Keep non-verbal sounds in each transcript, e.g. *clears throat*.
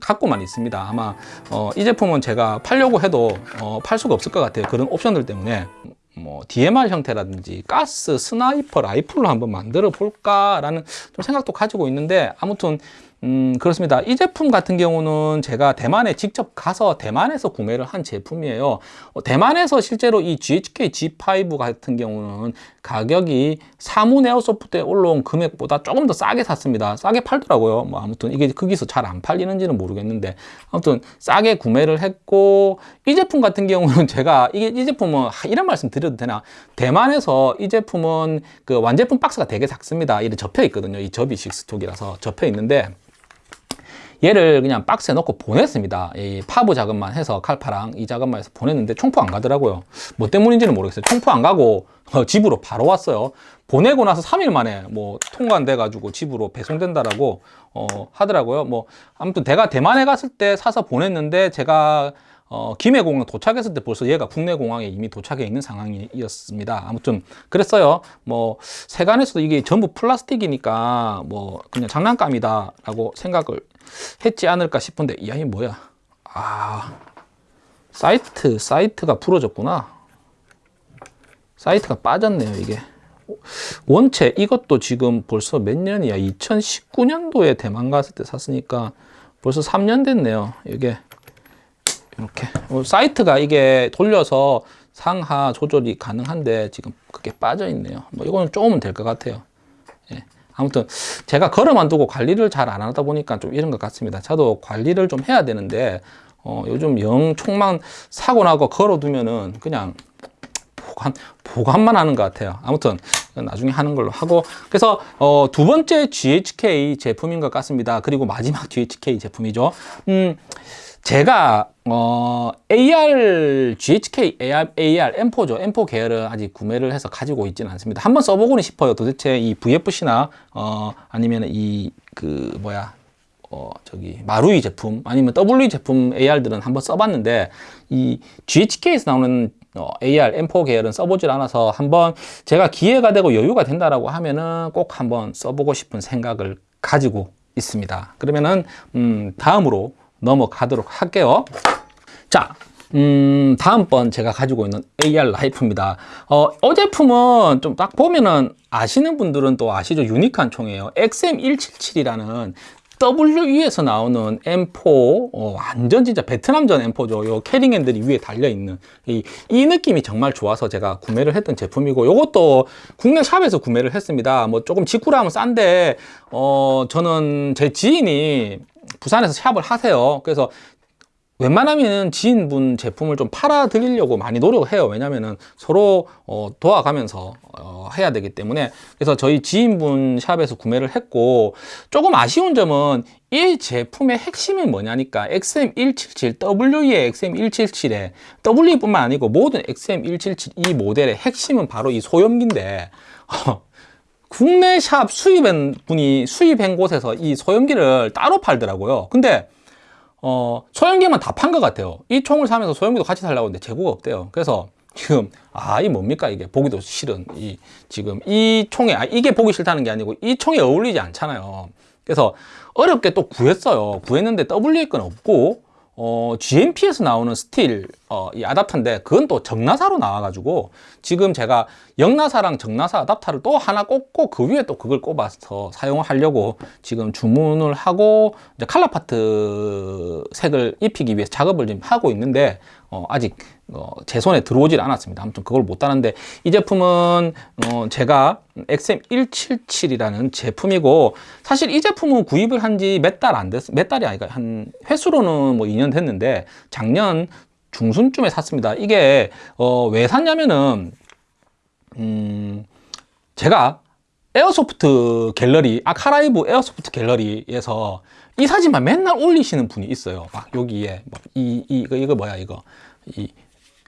갖고만 있습니다. 아마 어, 이 제품은 제가 팔려고 해도 어, 팔 수가 없을 것 같아요. 그런 옵션들 때문에 뭐 DMR 형태라든지 가스 sniper 라이플로 한번 만들어 볼까라는 좀 생각도 가지고 있는데 아무튼 음, 그렇습니다. 이 제품 같은 경우는 제가 대만에 직접 가서 대만에서 구매를 한 제품이에요. 어, 대만에서 실제로 이 GHK G5 같은 경우는 가격이 사문 airsoft에 올라온 금액보다 조금 더 싸게 샀습니다. 싸게 팔더라고요. 뭐 아무튼 이게 거기서 잘 안 팔리는지는 모르겠는데 아무튼 싸게 구매를 했고 이 제품 같은 경우는 *laughs* 제가 이게 이 제품은 하, 이런 말씀 드려도 되나? 대만에서 이 제품은 그 완제품 박스가 되게 작습니다. 이렇게 접혀 있거든요. 이 접이 식스톡이라서 접혀 있는데 얘를 그냥 박스에 넣고 보냈습니다. 이 파브 작업만 해서 칼파랑 이 작업만 해서 보냈는데 총포 안 가더라고요. 뭐 때문인지는 모르겠어요. 총포 안 가고 어, 집으로 바로 왔어요. 보내고 나서 3일 만에 뭐 통관돼 가지고 집으로 배송된다라고 어, 하더라고요. 뭐 아무튼 내가 대만에 갔을 때 사서 보냈는데 제가 어, 김해공항 도착했을 때 벌써 얘가 국내 공항에 이미 도착해 있는 상황이었습니다. 아무튼 그랬어요. 뭐 세간에서도 이게 전부 플라스틱이니까 뭐 그냥 장난감이다라고 생각을 했지 않을까 싶은데 이 아이 뭐야? 아 사이트 사이트가 부러졌구나. 사이트가 빠졌네요 이게. 원체 이것도 지금 벌써 몇 년이야? 2019년도에 대만 갔을 때 샀으니까 벌써 3년 됐네요. 이게 이렇게. 어, 사이트가 이게 돌려서 상하 조절이 가능한데 지금 그게 빠져 있네요. 뭐 이거는 조금은 될 것 같아요. 예. 아무튼 제가 걸어만 두고 관리를 잘 안 하다 보니까 좀 이런 것 같습니다. 저도 관리를 좀 해야 되는데 어, 요즘 영 총만 사고 나고 걸어두면은 그냥 보관, 보관만 하는 것 같아요. 아무튼 나중에 하는 걸로 하고. 그래서 어, 두 번째 GHK 제품인 것 같습니다. 그리고 마지막 GHK 제품이죠. 음, 제가 어, AR, GHK AR, AR M4죠. M4 계열을 아직 구매를 해서 가지고 있지는 않습니다. 한번 써보고는 싶어요. 도대체 이 VFC나 어, 아니면 이 그 뭐야 어, 저기 마루이 제품 아니면 W 제품 AR들은 한번 써봤는데 이 GHK에서 나오는 어, AR M4 계열은 써보질 않아서 한번 제가 기회가 되고 여유가 된다라고 하면은 꼭 한번 써보고 싶은 생각을 가지고 있습니다. 그러면은 음, 다음으로 넘어가도록 할게요. 자, 음, 다음번 제가 가지고 있는 AR 라이프입니다. 어, 어 제품은 좀 딱 보면은 아시는 분들은 또 아시죠? 유니크한 총이에요. XM177이라는 WE에서 나오는 M4 어, 완전 진짜 베트남전 M4죠 요 캐링핸들이 위에 달려있는 이, 이 느낌이 정말 좋아서 제가 구매를 했던 제품이고 요것도 국내 샵에서 구매를 했습니다 뭐 조금 직구로 하면 싼데 어, 저는 제 지인이 부산에서 샵을 하세요. 그래서 웬만하면 지인분 제품을 좀 팔아 드리려고 많이 노력을 해요. 왜냐면은 서로 어, 도와가면서 어, 해야 되기 때문에. 그래서 저희 지인분 샵에서 구매를 했고 조금 아쉬운 점은 이 제품의 핵심이 뭐냐니까 XM177 W의 XM177에 W뿐만 아니고 모든 XM177 이 모델의 핵심은 바로 이 소염기인데 *laughs* 어, 국내 샵 수입한 분이 수입한 곳에서 이 소염기를 따로 팔더라고요 근데 어, 소형기만 다 판 것 같아요. 이 총을 사면서 소형기도 같이 살라고 했는데 재고가 없대요. 그래서 지금 아 이 뭡니까 이게 보기도 싫은 이 지금 이 총에 아 이게 보기 싫다는 게 아니고 이 총에 어울리지 않잖아요. 그래서 어렵게 또 구했어요. 구했는데 WA 건 없고 어, GMP에서 나오는 스틸 어, 이 아답터인데 그건 또 정나사로 나와가지고 지금 제가 역나사랑 정나사 아답터를 또 하나 꽂고 그 위에 또 그걸 꼽아서 사용하려고 지금 주문을 하고 이제 칼라 파트 색을 입히기 위해서 작업을 지금 하고 있는데 어, 아직 어, 제 손에 들어오질 않았습니다. 아무튼 그걸 못 따는데 이 제품은 어, 제가 XM177이라는 제품이고 사실 이 제품은 구입을 한 지 몇 달 안 됐, 몇 달이 아니라 한 횟수로는 뭐 2년 됐는데 작년 중순쯤에 샀습니다. 이게 어, 왜 샀냐면은 음, 제가 airsoft 갤러리 아카라이브 airsoft 갤러리에서 이 사진만 맨날 올리시는 분이 있어요. 막 여기에 이, 이 이거 이거 뭐야 이거 이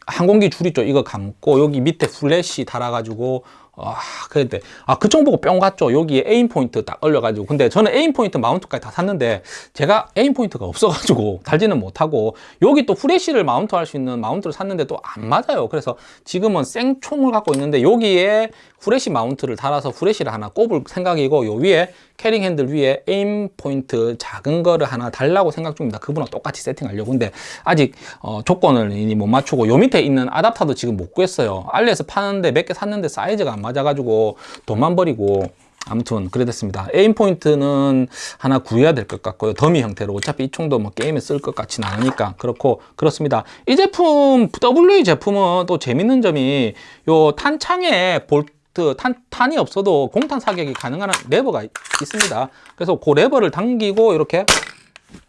항공기 줄 있죠. 이거 감고 여기 밑에 플래시 달아가지고 아, 그때 아, 그 총 보고 뿅 갔죠. 여기에 Aimpoint 딱 올려가지고. 근데 저는 Aimpoint 마운트까지 다 샀는데 제가 Aimpoint가 없어가지고 *laughs* 달지는 못하고 여기 또 후레쉬를 마운트 할 수 있는 마운트를 샀는데 또 안 맞아요. 그래서 지금은 생총을 갖고 있는데 여기에 후레쉬 마운트를 달아서 후레쉬를 하나 꼽을 생각이고 요 위에 carrying handle 위에 Aimpoint 작은 거를 하나 달라고 생각 중입니다. 그분하고 똑같이 세팅하려고. 근데 아직 어, 조건을 이미 못 맞추고 요 밑에 있는 아답터도 지금 못 구했어요. 알리에서 파는데 몇 개 샀는데 사이즈가 안 맞아가지고 돈만 버리고 아무튼 그래 됐습니다. Aimpoint는 하나 구해야 될 것 같고요. 더미 형태로 어차피 이 총도 뭐 게임에 쓸 것 같지는 않으니까 그렇고 그렇습니다. 이 제품 WE 제품은 또 재밌는 점이 요 탄창에 볼트 탄, 탄이 없어도 공탄 사격이 가능한 레버가 있- 있습니다. 그래서 그 레버를 당기고 이렇게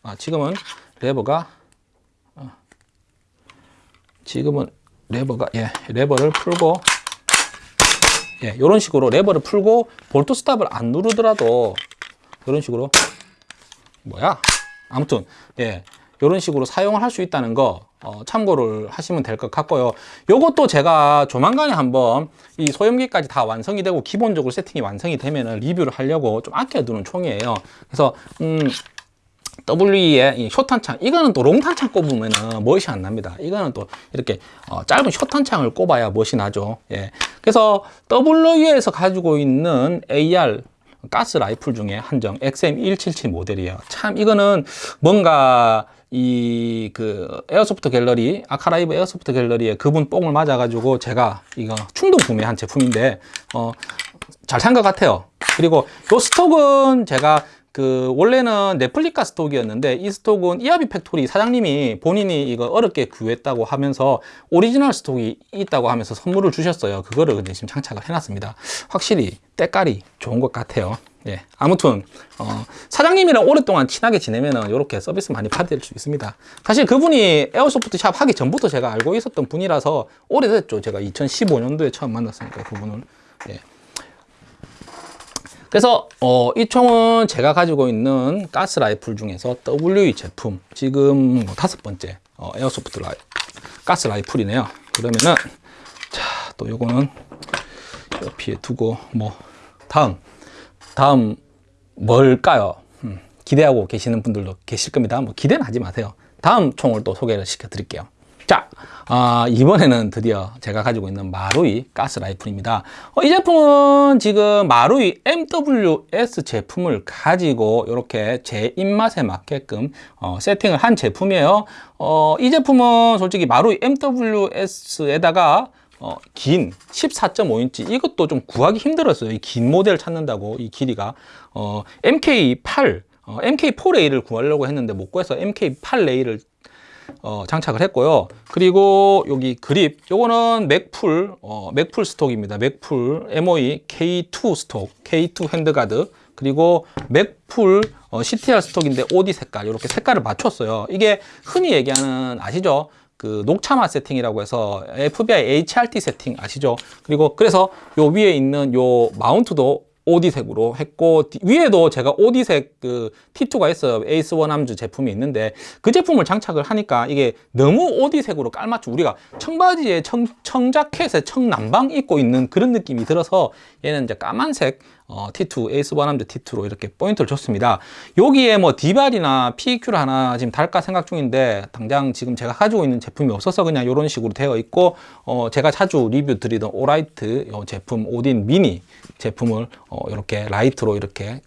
아, 지금은 레버가 어, 지금은 레버가 예 레버를 풀고 예, 이런 식으로 레버를 풀고 bolt stop을 안 누르더라도 이런 식으로 뭐야? 아무튼 예, 이런 식으로 사용을 할 수 있다는 거 어, 참고를 하시면 될 것 같고요. 요것도 제가 조만간에 한번 이 소염기까지 다 완성이 되고 기본적으로 세팅이 완성이 되면 리뷰를 하려고 좀 아껴두는 총이에요. 그래서 음, WE의 이 short탄창 이거는 또 long탄창 꼽으면 멋이 안 납니다 이거는 또 이렇게 어, 짧은 short탄창을 꼽아야 멋이 나죠 예. 그래서 WE에서 가지고 있는 AR 가스 라이플 중에 한정 XM177 모델이에요 참 이거는 뭔가 이 그 airsoft 갤러리 아카라이브 airsoft 갤러리에 그분 뽕을 맞아 가지고 제가 이거 충동 구매한 제품인데 어, 잘 산 것 같아요. 그리고 요 stock은 제가 그 원래는 replica stock이었는데 이 stock은 이하비 팩토리 사장님이 본인이 이거 어렵게 구했다고 하면서 오리지널 stock이 있다고 하면서 선물을 주셨어요. 그거를 근데 지금 장착을 해놨습니다. 확실히 때깔이 좋은 것 같아요. 예, 아무튼 어, 사장님이랑 오랫동안 친하게 지내면은 이렇게 서비스 많이 받을 수 있습니다. 사실 그분이 airsoft shop 하기 전부터 제가 알고 있었던 분이라서 오래됐죠. 제가 2015년도에 처음 만났으니까 그분을. 예. 그래서 어, 이 총은 제가 가지고 있는 가스 라이플 중에서 WE 제품 지금 뭐 다섯 번째 어, 에어소프트 라이, 가스 라이플이네요. 그러면은 자 또 요거는 옆에 두고 뭐 다음 다음 뭘까요? 음, 기대하고 계시는 분들도 계실 겁니다. 뭐 기대는 하지 마세요. 다음 총을 또 소개를 시켜 드릴게요. 자, 아, 이번에는 드디어 제가 가지고 있는 마루이 가스 라이플입니다. 어, 이 제품은 지금 마루이 MWS 제품을 가지고 이렇게 제 입맛에 맞게끔 어, 세팅을 한 제품이에요. 어, 이 제품은 솔직히 마루이 MWS에다가 어, 긴 14.5인치 이것도 좀 구하기 힘들었어요. 이 긴 모델 찾는다고 이 길이가 어, MK8 어, MK4 레일을 구하려고 했는데 못 구해서 MK8 레일을 어, 장착을 했고요. 그리고 여기 그립, 요거는 Magpul, 어, Magpul stock입니다. Magpul MOE K2 stock, K2 handguard, 그리고 맥풀 어, CTR 스톡인데 OD 색깔, 이렇게 색깔을 맞췄어요. 이게 흔히 얘기하는 아시죠? 그 녹차맛 세팅이라고 해서 FBI HRT 세팅 아시죠? 그리고 그래서 요 위에 있는 요 마운트도 OD색으로 했고 뒤- 위에도 제가 OD색 그 T2가 있어요. Ace One Arms 제품이 있는데 그 제품을 장착을 하니까 이게 너무 OD색으로 깔맞춤. 우리가 청바지에 청, 청자켓에 청남방 입고 있는 그런 느낌이 들어서 얘는 이제 까만색 어, T2 Ace One Arms T2로 이렇게 포인트를 줬습니다 여기에 뭐 DBAL이나 PEQ를 하나 지금 달까 생각 중인데 당장 지금 제가 가지고 있는 제품이 없어서 그냥 이런 식으로 되어 있고 어, 제가 자주 리뷰 드리던 Olight 요 제품 Odin Mini 제품을 어, 이렇게 라이트로 이렇게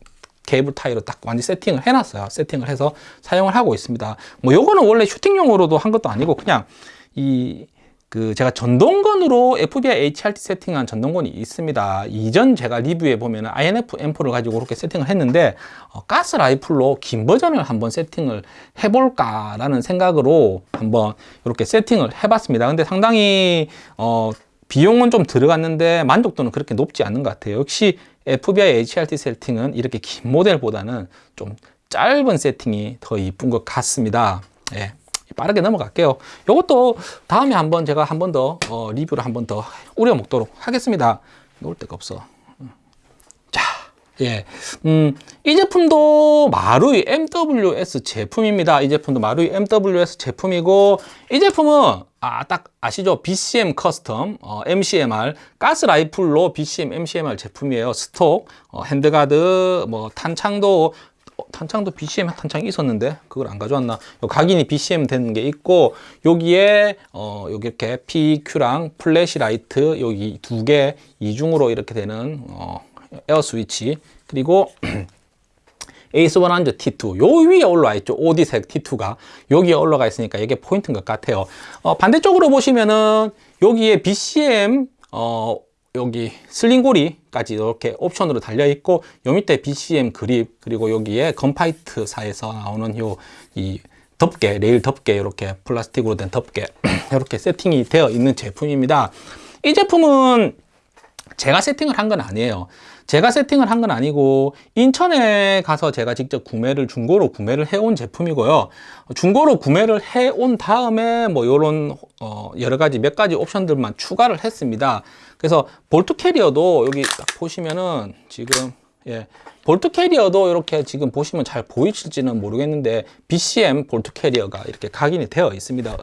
케이블 타이로 딱 완전 세팅을 해놨어요. 세팅을 해서 사용을 하고 있습니다. 뭐 요거는 원래 슈팅용으로도 한 것도 아니고 그냥 이 그 제가 전동건으로 FBI HRT 세팅한 전동건이 있습니다. 이전 제가 리뷰에 보면 INF M4를 가지고 그렇게 세팅을 했는데 어, 가스 라이플로 긴 버전을 한번 세팅을 해볼까 라는 생각으로 한번 이렇게 세팅을 해봤습니다. 근데 상당히 어, 비용은 좀 들어갔는데 만족도는 그렇게 높지 않은 것 같아요. 역시 FBI HRT 세팅은 이렇게 긴 모델보다는 좀 짧은 세팅이 더 이쁜 것 같습니다. 예. 빠르게 넘어갈게요. 이것도 다음에 한번 제가 한 번더 어, 리뷰를 한 번 더 우려 먹도록 하겠습니다. 놓을 데가 없어. 자, 예, 음, 이 제품도 마루이 MWS 제품입니다. 이 제품도 마루이 MWS 제품이고 이 제품은 아, 딱 아시죠? BCM custom 어, MCMR 가스 라이플로 BCM MCMR 제품이에요. stock, 어, handguard, 뭐 탄창도 어, 탄창도 BCM 탄창이 있었는데 그걸 안 가져왔나? 요 각인이 BCM 된게 있고 여기에 어 여기 이렇게 PEQ랑 flashlight 여기 두 개 이중으로 이렇게 되는 어 에어 스위치. 그리고 에이스 100 T2 요 위에 올라와 있죠. OD색 T2가. 여기에 올라가 있으니까 이게 포인트인 것 같아요. 어, 반대쪽으로 보시면은 여기에 BCM 어, 여기 sling고리까지 이렇게 옵션으로 달려 있고 요 밑에 BCM 그립 그리고 여기에 건파이트사에서 나오는 요 이 덮개 레일 덮개 이렇게 플라스틱으로 된 덮개 *clears throat* 이렇게 세팅이 되어 있는 제품입니다. 이 제품은 제가 세팅을 한 건 아니에요 제가 세팅을 한 건 아니고 인천에 가서 제가 직접 구매를 중고로 구매를 해온 제품이고요. 중고로 구매를 해온 다음에 뭐 요런 어 여러 가지 몇 가지 옵션들만 추가를 했습니다. 그래서 bolt carrier도 여기 딱 보시면은 지금 예 bolt carrier도 이렇게 지금 보시면 잘 보이실지는 모르겠는데 BCM bolt carrier가 이렇게 각인이 되어 있습니다.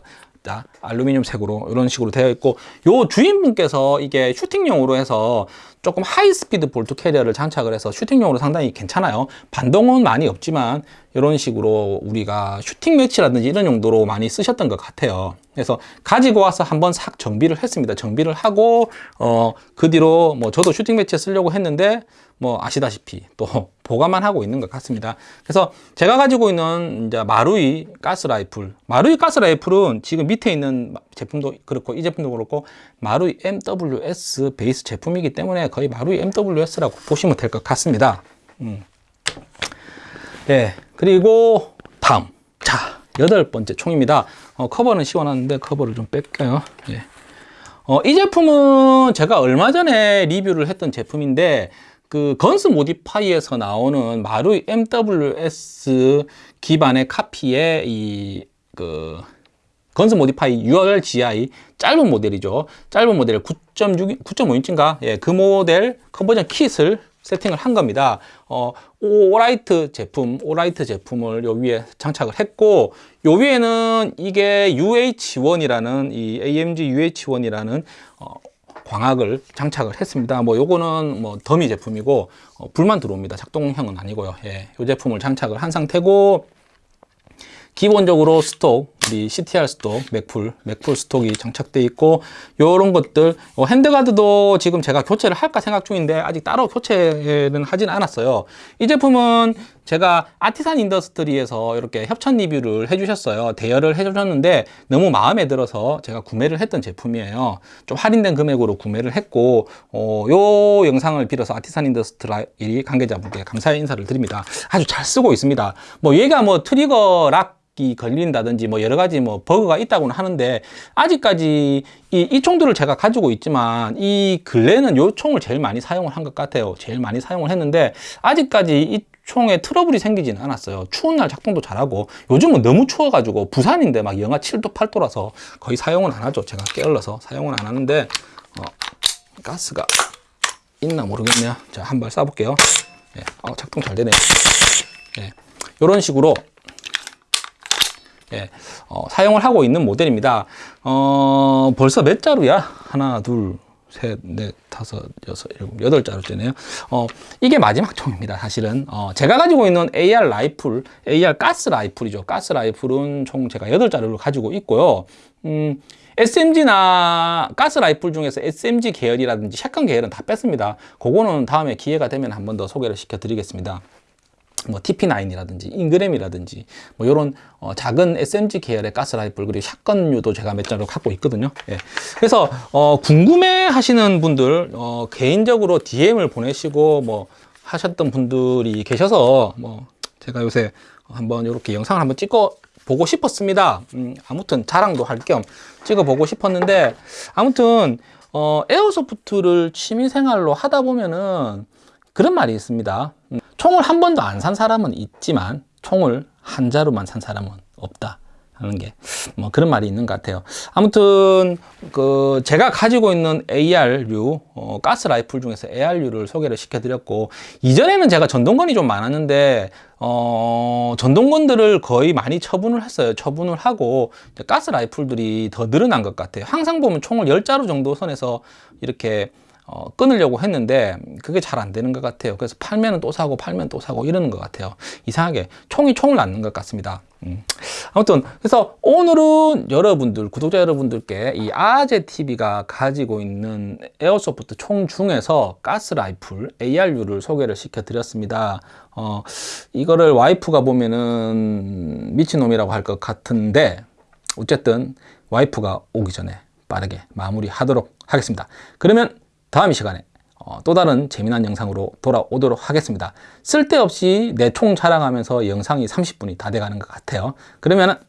알루미늄 색으로 이런 식으로 되어 있고 요 주인분께서 이게 슈팅용으로 해서 조금 high speed bolt carrier를 장착을 해서 슈팅용으로 상당히 괜찮아요. 반동은 많이 없지만 이런 식으로 우리가 슈팅 매치라든지 이런 용도로 많이 쓰셨던 것 같아요. 그래서 가지고 와서 한번 싹 정비를 했습니다. 정비를 하고 어, 그 뒤로 뭐 저도 슈팅 매치에 쓰려고 했는데 뭐 아시다시피 또 *laughs* 보관만 하고 있는 것 같습니다. 그래서 제가 가지고 있는 이제 마루이 가스 라이플 마루이 가스 라이플은 지금 밑에 있는 제품도 그렇고 이 제품도 그렇고 마루이 MWS 베이스 제품이기 때문에 거의 마루이 MWS라고 보시면 될 것 같습니다. 음. 네. 그리고 다음. 자 여덟 번째 총입니다. 어, 커버는 씌워놨는데 커버를 좀 뺄게요? 예. 어, 이 제품은 제가 얼마 전에 리뷰를 했던 제품인데 그 건스 모디파이에서 나오는 마루이 MWS 기반의 카피의 이그 건스 모디파이 URGI 짧은 모델이죠. 짧은 모델 9.6, 9.5인치인가? 예, 그 모델 conversion kit을 세팅을 한 겁니다. 어, 오라이트 제품, 오라이트 제품을 요 위에 장착을 했고, 요 위에는 이게 UH1이라는 이 AMG UH1이라는 어, 광학을 장착을 했습니다. 뭐 요거는 뭐 더미 제품이고 어, 불만 들어옵니다. 작동형은 아니고요. 예, 요 제품을 장착을 한 상태고 기본적으로 스톡 우리 CTR 스톡 맥풀 맥풀 스톡이 장착되어 있고 이런 것들 어, handguard도 지금 제가 교체를 할까 생각 중인데 아직 따로 교체는 하진 않았어요. 이 제품은 제가 아티산 인더스트리에서 이렇게 협찬 리뷰를 해주셨어요. 대여를 해주셨는데 너무 마음에 들어서 제가 구매를 했던 제품이에요. 좀 할인된 금액으로 구매를 했고 어, 요 영상을 빌어서 아티산 인더스트리 관계자분께 감사의 인사를 드립니다. 아주 잘 쓰고 있습니다. 뭐 얘가 뭐 trigger lock이 걸린다든지 뭐 여러 가지 뭐 버그가 있다고는 하는데 아직까지 이, 이 총들을 제가 가지고 있지만 이 근래는 요 총을 제일 많이 사용을 한 것 같아요. 제일 많이 사용을 했는데 아직까지 이 총에 트러블이 생기지는 않았어요. 추운 날 작동도 잘하고. 요즘은 너무 추워가지고 부산인데 막 영하 7도 8도라서 거의 사용은 안 하죠. 제가 게을러서 사용은 안 하는데 어, 가스가 있나 모르겠네요. 자 한 발 쏴볼게요. 예, 어, 작동 잘 되네요. 예, 이런 식으로 예, 어, 사용을 하고 있는 모델입니다. 어, 벌써 몇 자루야? 하나, 둘, 셋, 넷, 다섯, 여섯, 일곱, 여덟 자루째네요. 어, 이게 마지막 총입니다. 사실은. 어, 제가 가지고 있는 AR 라이플, AR 가스 라이플이죠. 가스 라이플은 총 제가 여덟 자루를 가지고 있고요. 음, SMG나 가스 라이플 중에서 SMG 계열이라든지 shotgun 계열은 다 뺐습니다. 그거는 다음에 기회가 되면 한 번 더 소개를 시켜 드리겠습니다. 뭐 TP9이라든지 인그램이라든지 뭐 이런 어, 작은 SMG 계열의 가스라이플 그리고 shotgun류도 제가 몇 자루 갖고 있거든요. 예. 그래서 어, 궁금해 하시는 분들 어, 개인적으로 DM을 보내시고 뭐 하셨던 분들이 계셔서 뭐 제가 요새 한번 이렇게 영상을 한번 찍어 보고 싶었습니다. 음, 아무튼 자랑도 할 겸 찍어 보고 싶었는데 아무튼 어, 에어소프트를 취미 생활로 하다 보면은 그런 말이 있습니다. 총을 한 번도 안 산 사람은 있지만 총을 한 자루만 산 사람은 없다. 하는 게 뭐 그런 말이 있는 것 같아요. 아무튼 그 제가 가지고 있는 AR류 어, 가스 라이플 중에서 AR류를 소개를 시켜 드렸고 이전에는 제가 전동건이 좀 많았는데 어, 전동건들을 거의 많이 처분을 했어요. 처분을 하고 가스 라이플들이 더 늘어난 것 같아요. 항상 보면 총을 10자루 정도 선에서 이렇게 어, 끊으려고 했는데 그게 잘 안 되는 것 같아요. 그래서 팔면은 또 사고 팔면 또 사고 이러는 것 같아요. 이상하게 총이 총을 낳는 것 같습니다. 음. 아무튼 그래서 오늘은 여러분들 구독자 여러분들께 이 아재 TV가 가지고 있는 airsoft 총 중에서 가스 라이플 AR류를 소개를 시켜 드렸습니다. 어, 이거를 와이프가 보면은 미친놈이라고 할 것 같은데 어쨌든 와이프가 오기 전에 빠르게 마무리하도록 하겠습니다. 그러면 다음 이 시간에 어, 또 다른 재미난 영상으로 돌아오도록 하겠습니다. 쓸데없이 내 총 자랑하면서 영상이 30분이 다 돼가는 것 같아요. 그러면